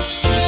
Yes.